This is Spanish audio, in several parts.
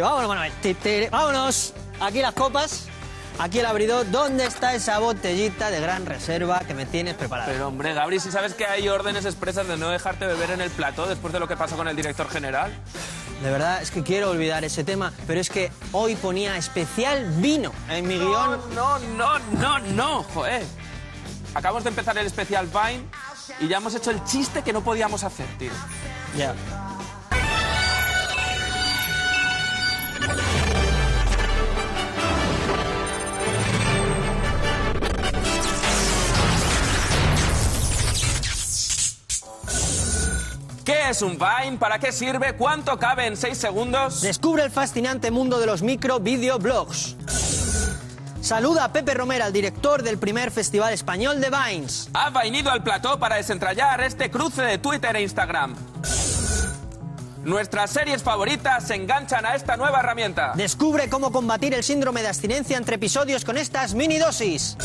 Vámonos, te, vámonos. Aquí las copas, aquí el abridor. ¿Dónde está esa botellita de gran reserva que me tienes preparada? Pero hombre, Gabri, si sabes que hay órdenes expresas de no dejarte beber en el plató después de lo que pasó con el director general. De verdad, es que quiero olvidar ese tema, pero es que hoy ponía especial vino en mi guion. No, no, no, no, joder. Acabamos de empezar el especial Vine y ya hemos hecho el chiste que no podíamos hacer, tío. Ya. ¿Qué es un Vine? ¿Para qué sirve? ¿Cuánto cabe en 6 segundos? Descubre el fascinante mundo de los micro videoblogs. Saluda a Pepe Romera, el director del primer festival español de Vines. Ha venido al plató para desentrañar este cruce de Twitter e Instagram. Nuestras series favoritas se enganchan a esta nueva herramienta. Descubre cómo combatir el síndrome de abstinencia entre episodios con estas mini dosis.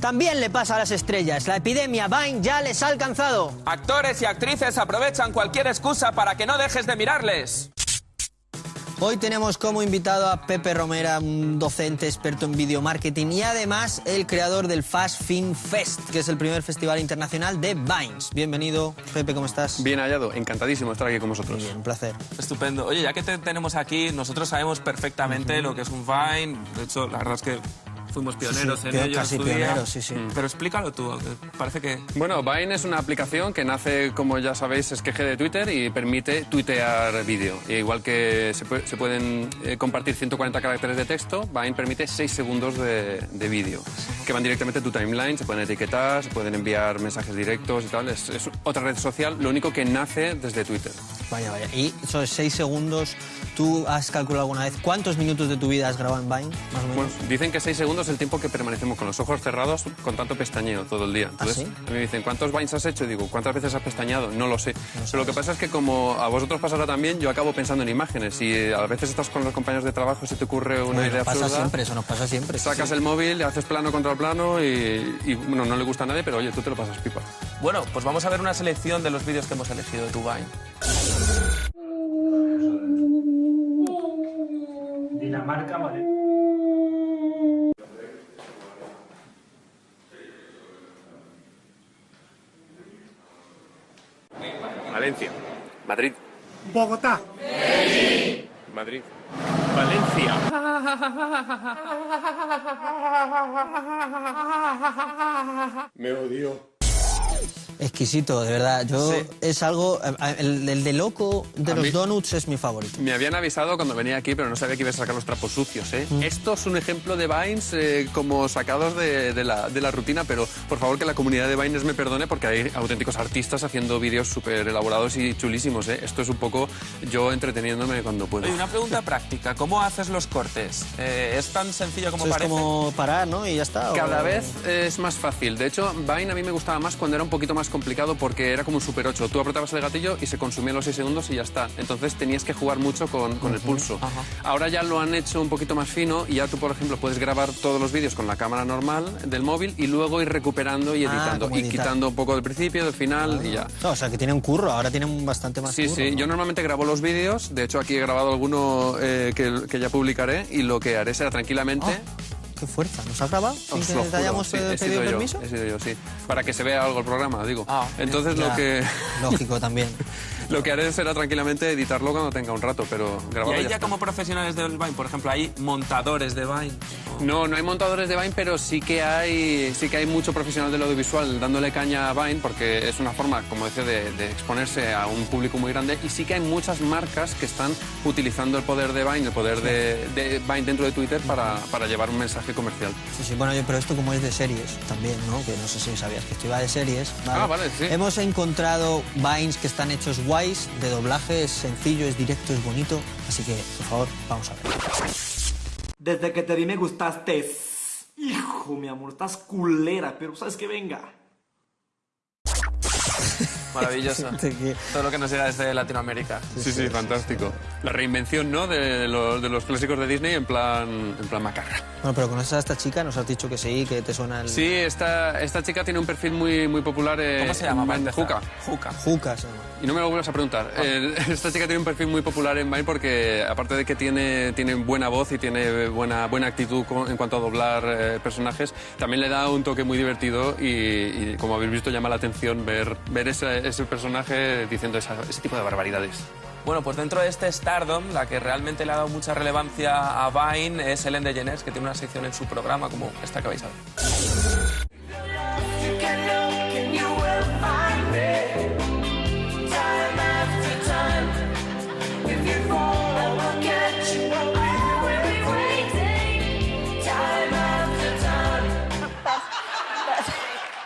También le pasa a las estrellas. La epidemia Vine ya les ha alcanzado. Actores y actrices aprovechan cualquier excusa para que no dejes de mirarles. Hoy tenemos como invitado a Pepe Romera, un docente experto en video marketing y además el creador del Fast Film Fest, que es el primer festival internacional de Vines. Bienvenido, Pepe, ¿cómo estás? Bien hallado, encantadísimo de estar aquí con vosotros. Bien, un placer. Estupendo. Oye, ya que te tenemos aquí, nosotros sabemos perfectamente lo que es un Vine. De hecho, la verdad es que fuimos pioneros Sí, en ello. en casi pioneros, sí, sí. Pero explícalo tú, que parece que... Bueno, Vine es una aplicación que nace, como ya sabéis, es queje de Twitter y permite tuitear vídeo. Y igual que se, pue- se pueden eh, compartir 140 caracteres de texto, Vine permite 6 segundos de, de vídeo, que van directamente a tu timeline, se pueden etiquetar, se pueden enviar mensajes directos y tal. Es, es otra red social, lo único que nace desde Twitter. Vaya, vaya. Y esos seis segundos, ¿tú has calculado alguna vez cuántos minutos de tu vida has grabado en Vine, más o menos? Bueno, dicen que 6 segundos es el tiempo que permanecemos con los ojos cerrados con tanto pestañeo todo el día. Entonces, ¿Ah, sí? a mí me dicen, ¿cuántos Vines has hecho? Y digo, ¿cuántas veces has pestañeado? No lo sé. Pero lo que pasa es que como a vosotros pasará también, yo acabo pensando en imágenes. Y eh, a veces estás con los compañeros de trabajo y se te ocurre una Bueno, idea pasa absurda. siempre, eso nos pasa siempre. Sacas Sí. el móvil, haces plano contra plano y, y, bueno, no le gusta a nadie, pero oye, tú te lo pasas pipa. Bueno, pues vamos a ver una selección de los vídeos que hemos elegido de tu Vine. Dinamarca, vale. Valencia. Madrid. Bogotá. Madrid. Valencia. Me odio. Exquisito, de verdad. Yo Sí. es algo. El, el de loco de A los mí- donuts es mi favorito. Me habían avisado cuando venía aquí, pero no sabía que iba a sacar los trapos sucios. ¿eh? Mm. Esto es un ejemplo de Vines eh, como sacados de, de la, de la rutina, pero por favor que la comunidad de Vines me perdone porque hay auténticos artistas haciendo vídeos súper elaborados y chulísimos. ¿eh? Esto es un poco yo entreteniéndome cuando puedo. Oye, una pregunta práctica. ¿Cómo haces los cortes? Eh, ¿Es tan sencillo como Eso es parece? como parar, ¿no? Y ya está. Cada o- vez es más fácil. De hecho, Vine a mí me gustaba más cuando era un poquito más complicado porque era como un Super 8. Tú apretabas el gatillo y se consumían los 6 segundos y ya está. Entonces tenías que jugar mucho con, con el pulso. Ahora ya lo han hecho un poquito más fino y ya tú, por ejemplo, puedes grabar todos los vídeos con la cámara normal del móvil y luego ir recuperando y Ah, editando. como y quitando un poco del principio, del final y ya. No, o sea, que tiene un curro, ahora tiene un bastante más Sí, curro. sí, ¿no? yo normalmente grabo los vídeos, de hecho aquí he grabado alguno eh, que, que ya publicaré y lo que haré será tranquilamente... Ah, ¡Qué fuerza! ¿Nos has grabado sin que te hayamos sí, he sido pedido yo, permiso? He sido yo, sí. Para que se vea algo el programa, digo. Ah, Entonces Ya, lo que Lógico también. lo que haré será tranquilamente editarlo cuando tenga un rato, pero Y grabarlo ahí ya como profesionales del Vine, por ejemplo, hay montadores de Vine. No, no hay montadores de Vine, pero sí que hay sí que hay mucho profesional del audiovisual dándole caña a Vine porque es una forma, como decía, de, de exponerse a un público muy grande y sí que hay muchas marcas que están utilizando el poder de Vine, el poder de, de Vine dentro de Twitter para, para llevar un mensaje comercial. Sí, sí, bueno, yo, pero esto como es de series también, ¿no? Que no sé si sabías que esto iba de series. Ah, vale, sí. Hemos encontrado Vines que están hechos de doblaje, es sencillo, es directo, es bonito. Así que, por favor, vamos a ver. Desde que te vi me gustaste. Hijo, mi amor, estás culera, pero sabes que venga. Maravilloso. Todo lo que nos llega desde Latinoamérica. Sí, sí, fantástico. La reinvención, ¿no? De los, de los clásicos de Disney en plan, en plan macarra. Bueno, pero conoces a esta chica, nos has dicho que sí, que te suena el... Sí, esta, esta chica tiene un perfil muy, muy popular. eh, ¿Cómo se llama? en? Juca. Juca. Juca se llama. Y no me lo vuelvas a preguntar. Eh, esta chica tiene un perfil muy popular en Vine porque, aparte de que tiene, tiene buena voz y tiene buena, buena actitud con- en cuanto a doblar eh, personajes, también le da un toque muy divertido y, y, como habéis visto, llama la atención ver, ver ese, ese personaje diciendo esa- ese tipo de barbaridades. Bueno, pues dentro de este Stardom, la que realmente le ha dado mucha relevancia a Vine es Ellen DeGeneres, que tiene una sección en su programa como esta que vais a ver.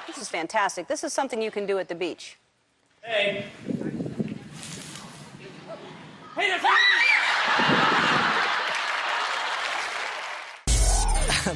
This is fantastic. This is something you can do at the beach.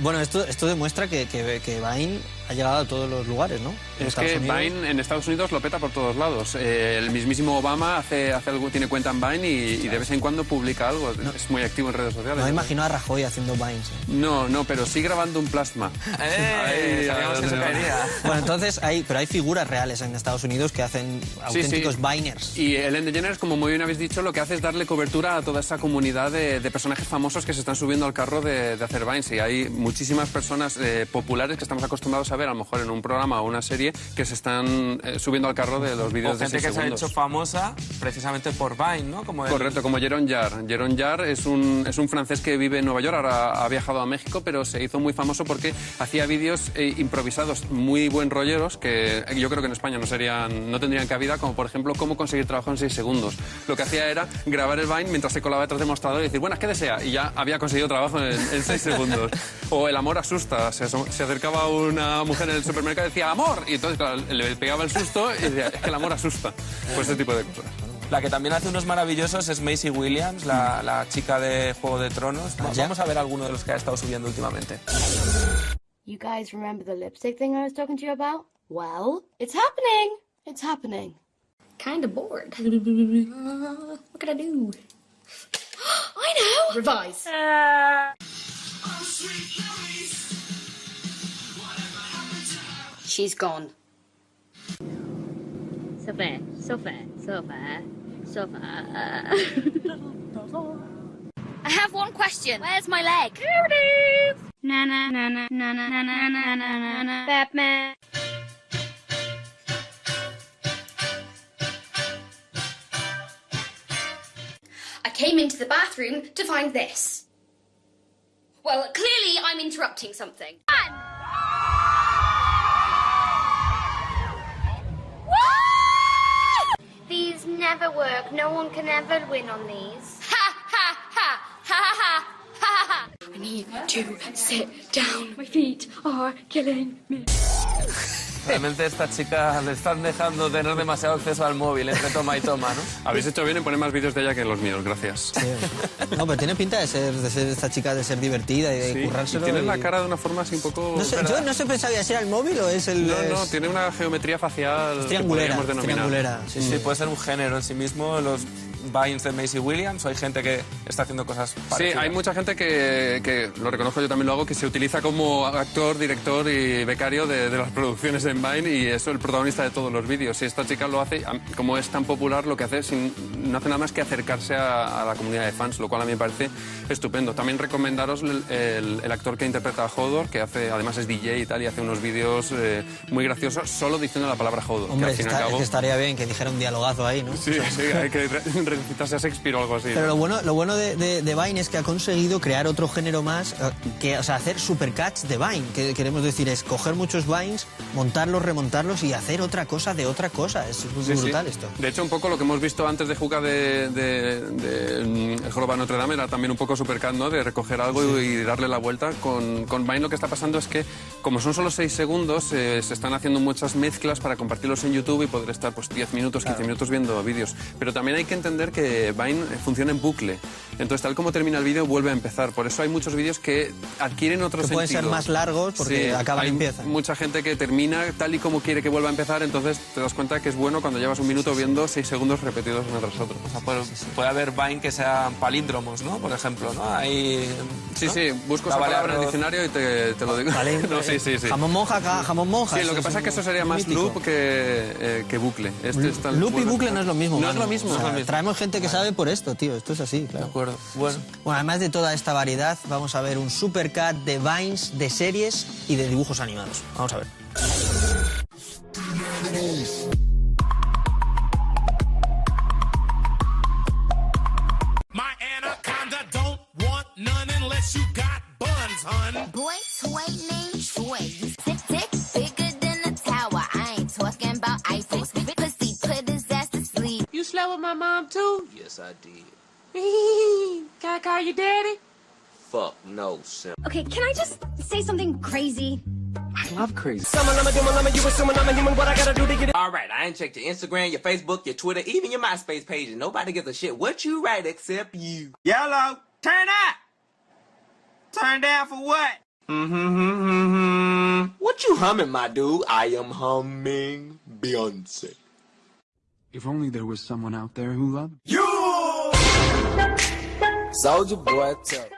Bueno, esto, esto demuestra que, que, que Vine ha llegado a todos los lugares, ¿no? En Es que Estados Unidos. Vine en Estados Unidos lo peta por todos lados. Eh, el mismísimo Obama hace, hace algo, tiene cuenta en Vine y, y de vez en cuando publica algo. Es muy activo en redes sociales. No me imagino a Rajoy haciendo Vines. ¿eh? No, no, pero sí grabando un plasma. ¡Eh! Ahí, Sabíamos que caería. Bueno, entonces hay, pero hay figuras reales en Estados Unidos que hacen Sí, auténticos sí. Viners. Y Ellen DeGeneres, como muy bien habéis dicho, lo que hace es darle cobertura a toda esa comunidad de, de personajes famosos que se están subiendo al carro de, de hacer Vines. Y hay muchísimas personas eh, populares que estamos acostumbrados a ver, a lo mejor en un programa o una serie, que se están eh, subiendo al carro de los O vídeos de gente 6 que se ha segundos. hecho famosa precisamente por Vine, ¿no? Como el- Correcto, como Jeron Jarre. Jeron Jarre es un, es un francés que vive en Nueva York, ahora ha viajado a México, pero se hizo muy famoso porque hacía vídeos eh, improvisados muy buen rolleros que yo creo que en España no, serían, no tendrían cabida, como por ejemplo cómo conseguir trabajo en 6 segundos. Lo que hacía era grabar el Vine mientras se colaba detrás del mostrador y decir, bueno, ¿qué desea? Y ya había conseguido trabajo en, 6 segundos. O el amor asusta. Se, se acercaba una mujer en el supermercado y decía, amor. Y entonces claro, le pegaba el susto y decía, es que el amor asusta. Pues ese tipo de cosas. La que también hace unos maravillosos es Macy Williams, la, la chica de Juego de Tronos. Va- ya. Vamos a ver alguno de los que ha estado subiendo últimamente. You guys remember the lipstick thing I was talking to you about? Well, it's happening. It's happening. Kinda bored. Uh, what can I do? I know! Revise. She's gone. So fair, so fair, so fair, so fair. I have one question. Where's my leg? Here it is. Na na na na na na na na na na na na. Batman. I came into the bathroom to find this. Well, clearly I'm interrupting something. These never work. No one can ever win on these. Ha ha ha ha ha ha ha! I need to sit down. My feet are killing me. Realmente esta chica le están dejando tener demasiado acceso al móvil entre toma y toma, ¿no? Habéis hecho bien en poner más vídeos de ella que los míos, gracias. Sí. No, pero tiene pinta de ser, de ser esta chica, de ser divertida y de Sí, y currárselo. tiene y- la cara de una forma así un poco... No sé, yo no sé pensaba si era el móvil o es el. No, no, tiene una geometría facial que triangulera. podríamos denominar. triangulera, sí, Sí, sí. puede ser un género en sí mismo, los Vines de Macy Williams, o hay gente que está haciendo cosas Sí, parecidas. hay mucha gente que, que, lo reconozco, yo también lo hago, que se utiliza como actor, director y becario de, de las producciones en Vine y es el protagonista de todos los vídeos. Y esta chica lo hace, como es tan popular, lo que hace es sin- no hace nada más que acercarse a, a la comunidad de fans, lo cual a mí me parece estupendo. También recomendaros el, el- el actor que interpreta a Hodor, que hace, además es DJ y tal, y hace unos vídeos eh, muy graciosos solo diciendo la palabra Hodor. Hombre, que al fin y al está- cabo... que estaría bien que dijera un dialogazo ahí, ¿no? Sí, sí, hay que recitarse a Shakespeare o algo así. Pero lo bueno, lo bueno de, de- de Vine es que ha conseguido crear otro género más, eh, que, o sea, hacer supercuts de Vine. Que queremos decir es coger muchos Vines, montarlos, remontarlos y hacer otra cosa de otra cosa. Es muy Sí, sí. brutal esto. De hecho, un poco lo que hemos visto antes de Juca de, de, de, mm, El Joroba Notre Dame era también un poco Supercat, ¿no? De recoger algo y darle la vuelta. Con, con Vine lo que está pasando es que, como son solo 6 segundos, eh, se están haciendo muchas mezclas para compartirlos en YouTube y poder estar pues 10 minutos, 15 minutos viendo vídeos. Pero también hay que entender Que Vine funciona en bucle. Entonces, tal como termina el vídeo, vuelve a empezar. Por eso hay muchos vídeos que adquieren otro Que sentido. pueden ser más largos porque acaban y hay empiezan. mucha gente que termina tal y como quiere que vuelva a empezar, entonces te das cuenta que es bueno cuando llevas un minuto viendo seis segundos repetidos uno tras otro. O sea, puede, puede haber Vine que sean palíndromos, ¿no? Por ejemplo, ¿no? Hay... Sí, ¿no? sí, busco esa Vale, palabra en el diccionario y te, te lo digo. Vale, no, sí, sí, sí. Jamón monja, jamón monja. Sí, lo que pasa es que eso sería más mítico. loop que, eh, que bucle. Este Loop y bucle no es lo mismo. No es lo mismo. O sea, traemos gente que sabe por esto, tío. Esto es así, De claro. acuerdo. Bueno. Bueno, además de toda esta variedad, vamos a ver un supercut de vines, de series y de dibujos animados. Vamos a ver. My anaconda don't want sleep. With my mom too? Yes, I did. Can I call you daddy? Fuck no, Sim. Okay, can I just say something crazy? I love crazy. All right, I ain't checked your Instagram, your Facebook, your Twitter, even your MySpace page, and nobody gives a shit what you write except you. Yellow, turn up. Turn down for what? Mm-hmm. What you humming, my dude? I am humming Beyonce. If only there was someone out there who loved you! Soldier boy, tell.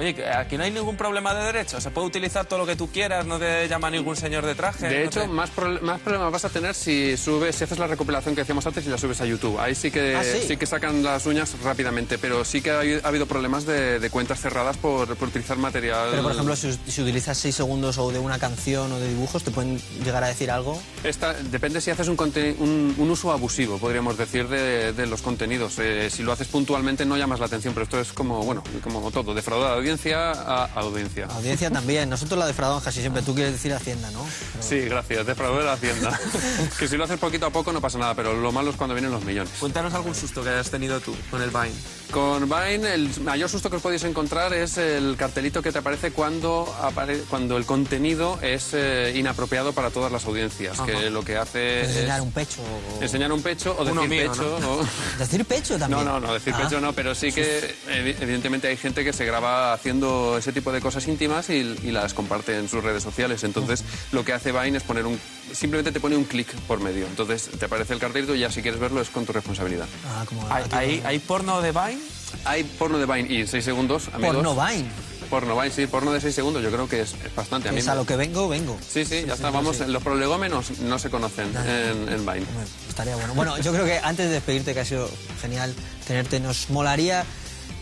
Oye, aquí no hay ningún problema de derechos. Se puede utilizar todo lo que tú quieras, no te llama ningún señor de traje. De no hecho, te- más, más problemas vas a tener si subes, si haces la recopilación que decíamos antes y la subes a YouTube. Ahí sí que, Ah, ¿sí? que sacan las uñas rápidamente, pero sí que ha, habido- ha habido problemas de, de cuentas cerradas por, por utilizar material. Pero, por ejemplo, si, si utilizas 6 segundos o de una canción o de dibujos, ¿te pueden llegar a decir algo? Esta- depende si haces un, conte- un, un uso abusivo, podríamos decir, de, de los contenidos. Eh, si lo haces puntualmente no llamas la atención, pero esto es como, bueno, como todo, defraudar a audiencia a audiencia. Audiencia también. Nosotros la defraudamos casi siempre. Tú quieres decir Hacienda, ¿no? Pero- Sí, gracias, defraudar a la Hacienda. que si lo haces poquito a poco no pasa nada, pero lo malo es cuando vienen los millones. Cuéntanos algún susto que hayas tenido tú con el Vine. Con Vine, el mayor susto que os podéis encontrar es el cartelito que te aparece cuando, apare- cuando el contenido es eh, inapropiado para todas las audiencias, Ajá. que lo que hace Enseñar es un pecho. o- enseñar un pecho o Uno decir mío, pecho. ¿no? o- Decir pecho No, también. no, no, decir Ah. pecho no, pero sí que evi- evidentemente hay gente que se graba haciendo ese tipo de cosas íntimas y, y las comparte en sus redes sociales. Entonces, lo que hace Vine es poner un... Simplemente te pone un clic por medio. Entonces, te aparece el cartelito y ya si quieres verlo es con tu responsabilidad. Ah, como ¿Hay, hay, hay porno de Vine? Hay porno de Vine y en 6 segundos, amigos. Porno Vine. Porno Vine, sí, porno de 6 segundos yo creo que es, es bastante. A mí Es a me- lo que vengo, vengo. Sí, sí, ya está. Vamos, los prolegómenos no se conocen en, en Vine. Hombre, Estaría bueno. Bueno, yo creo que antes de despedirte, que ha sido genial tenerte, nos molaría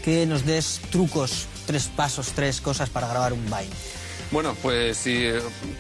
que nos des trucos, tres pasos, tres cosas para grabar un Vine. Bueno, pues sí,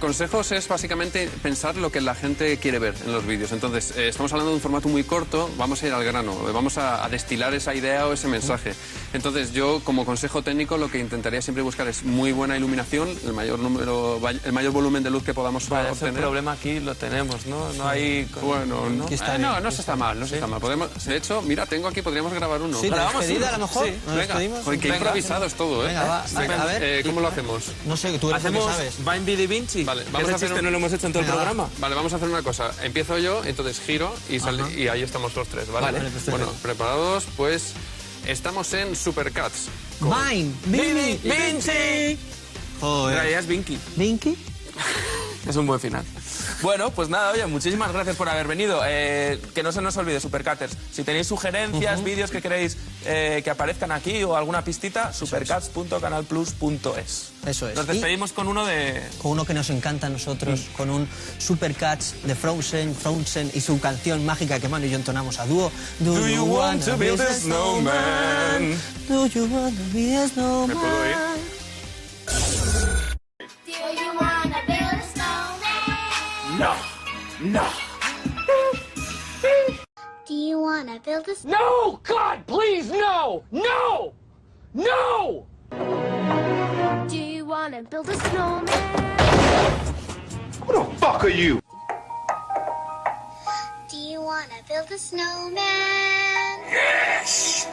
consejos es básicamente pensar lo que la gente quiere ver en los vídeos. Entonces, eh, estamos hablando de un formato muy corto, vamos a ir al grano, eh, vamos a, a destilar esa idea o ese mensaje. Entonces, yo como consejo técnico lo que intentaría siempre buscar es muy buena iluminación, el mayor número, el mayor volumen de luz que podamos Vale, ese obtener. problema aquí lo tenemos, ¿no? No hay... Bueno, no, está eh, no, no se está mal, no se está mal. Podemos, de hecho, mira, tengo aquí, podríamos grabar uno. Sí, la Grabamos a lo mejor. Sí. ¿Nos Venga, qué improvisado es todo, ¿eh? Venga, va, Venga, a ver. eh, ¿Cómo lo hacemos? No sé, tú eres el que Hacemos sabes. Vine Vidi Vinci. Vale, vamos ese a hacer chiste un- no lo hemos hecho en todo Venga, el va. programa. Vale, vamos a hacer una cosa. Empiezo yo, entonces giro y, sal- y ahí estamos los tres, ¿vale? Vale, perfecto. bueno, preparados, pues estamos en Supercats. con- Vine, Vidi Vini, Vinci. Joder. es Vinky. Vinky. Es un buen final. Bueno, pues nada, oye, muchísimas gracias por haber venido. Eh, que no se nos olvide, Supercaters. Si tenéis sugerencias, vídeos que queréis eh, que aparezcan aquí o alguna pistita, supercats.canalplus.es. Eso es. Nos Y- despedimos con uno de... con uno que nos encanta a nosotros, con un Supercats de Frozen, Frozen y su canción mágica que Manu y yo entonamos a dúo. Do you want to build a snowman? Do you want to be a snowman? ¿Me puedo ir? No. Do you wanna build a snowman? No! God, please, no! No! No! Do you wanna build a snowman? Who the fuck are you? Do you wanna build a snowman? Yes!